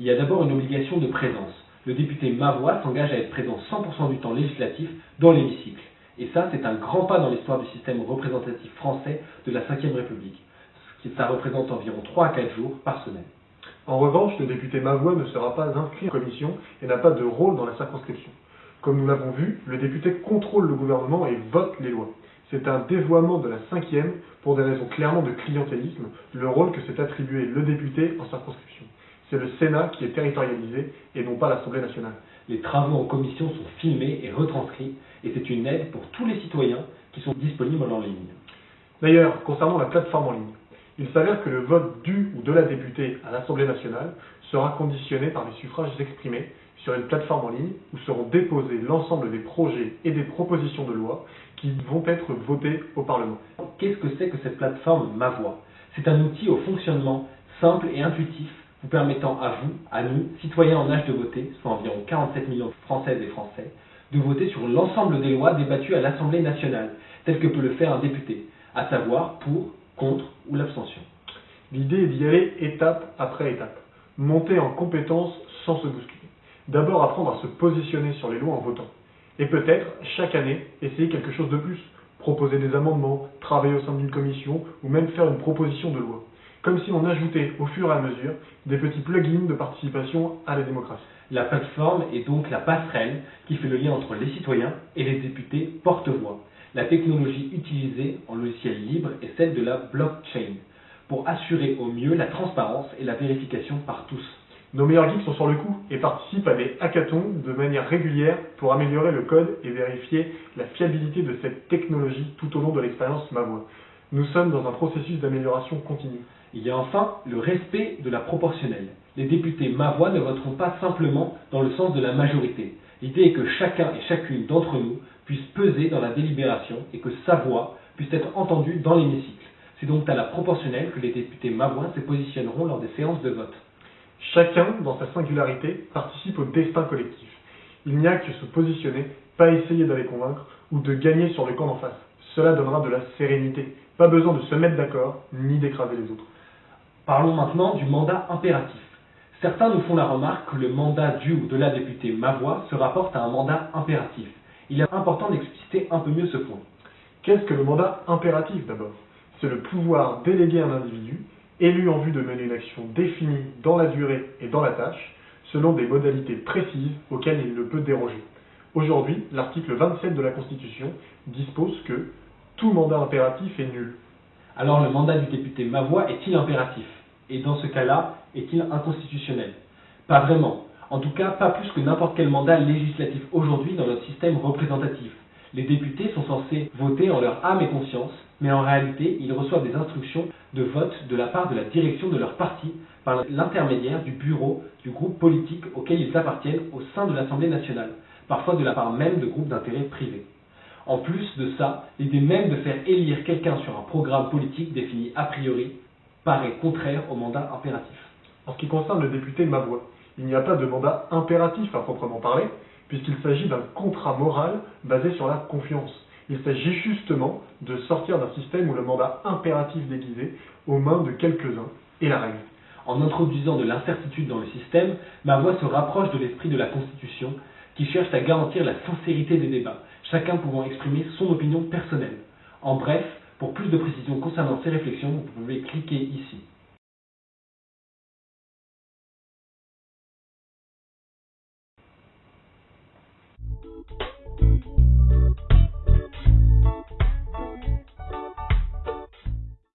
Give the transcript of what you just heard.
Il y a d'abord une obligation de présence. Le député Mavois s'engage à être présent 100% du temps législatif dans l'hémicycle. Et ça, c'est un grand pas dans l'histoire du système représentatif français de la Ve République. Ça représente environ 3 à 4 jours par semaine. En revanche, le député Mavois ne sera pas inscrit en commission et n'a pas de rôle dans la circonscription. Comme nous l'avons vu, le député contrôle le gouvernement et vote les lois. C'est un dévoiement de la cinquième pour des raisons clairement de clientélisme, le rôle que s'est attribué le député en circonscription. C'est le Sénat qui est territorialisé et non pas l'Assemblée nationale. Les travaux en commission sont filmés et retranscrits et c'est une aide pour tous les citoyens qui sont disponibles en ligne. D'ailleurs, concernant la plateforme en ligne, il s'avère que le vote du ou de la députée à l'Assemblée nationale sera conditionné par les suffrages exprimés sur une plateforme en ligne où seront déposés l'ensemble des projets et des propositions de loi qui vont être votés au Parlement. Qu'est-ce que c'est que cette plateforme Ma Voix C'est un outil au fonctionnement simple et intuitif vous permettant à vous, à nous, citoyens en âge de voter, soit environ 47 millions de Françaises et Français, de voter sur l'ensemble des lois débattues à l'Assemblée nationale, tel que peut le faire un député, à savoir pour, contre ou l'abstention. L'idée est d'y aller étape après étape, monter en compétence sans se bousculer. D'abord apprendre à se positionner sur les lois en votant. Et peut-être, chaque année, essayer quelque chose de plus, proposer des amendements, travailler au sein d'une commission, ou même faire une proposition de loi. Comme si on ajoutait au fur et à mesure des petits plugins de participation à la démocratie. La plateforme est donc la passerelle qui fait le lien entre les citoyens et les députés porte-voix. La technologie utilisée en logiciel libre est celle de la blockchain, pour assurer au mieux la transparence et la vérification par tous. Nos meilleurs geeks sont sur le coup et participent à des hackathons de manière régulière pour améliorer le code et vérifier la fiabilité de cette technologie tout au long de l'expérience Mavoie. Nous sommes dans un processus d'amélioration continue. Il y a enfin le respect de la proportionnelle. Les députés Mavoie ne voteront pas simplement dans le sens de la majorité. L'idée est que chacun et chacune d'entre nous puisse peser dans la délibération et que sa voix puisse être entendue dans l'hémicycle. C'est donc à la proportionnelle que les députés Mavois se positionneront lors des séances de vote. Chacun, dans sa singularité, participe au destin collectif. Il n'y a que se positionner, pas essayer d'aller convaincre ou de gagner sur le camp d'en face. Cela donnera de la sérénité. Pas besoin de se mettre d'accord, ni d'écraser les autres. Parlons maintenant du mandat impératif. Certains nous font la remarque que le mandat du ou de la députée Mavoie se rapporte à un mandat impératif. Il est important d'expliciter un peu mieux ce point. Qu'est-ce que le mandat impératif d'abord? C'est le pouvoir délégué à un individu élu en vue de mener une action définie dans la durée et dans la tâche, selon des modalités précises auxquelles il ne peut déroger. Aujourd'hui, l'article 27 de la Constitution dispose que tout mandat impératif est nul. Alors le mandat du député Mavoie est-il impératif? Et dans ce cas-là, est-il inconstitutionnel? Pas vraiment. En tout cas, pas plus que n'importe quel mandat législatif aujourd'hui dans notre système représentatif. Les députés sont censés voter en leur âme et conscience, mais en réalité, ils reçoivent des instructions de vote de la part de la direction de leur parti par l'intermédiaire du bureau du groupe politique auquel ils appartiennent au sein de l'Assemblée nationale, parfois de la part même de groupes d'intérêt privés. En plus de ça, l'idée même de faire élire quelqu'un sur un programme politique défini a priori paraît contraire au mandat impératif. En ce qui concerne le député Mavoie, il n'y a pas de mandat impératif à proprement parler, puisqu'il s'agit d'un contrat moral basé sur la confiance. Il s'agit justement de sortir d'un système où le mandat impératif déguisé aux mains de quelques-uns est la règle. En introduisant de l'incertitude dans le système, ma voix se rapproche de l'esprit de la Constitution qui cherche à garantir la sincérité des débats, chacun pouvant exprimer son opinion personnelle. En bref, pour plus de précisions concernant ces réflexions, vous pouvez cliquer ici.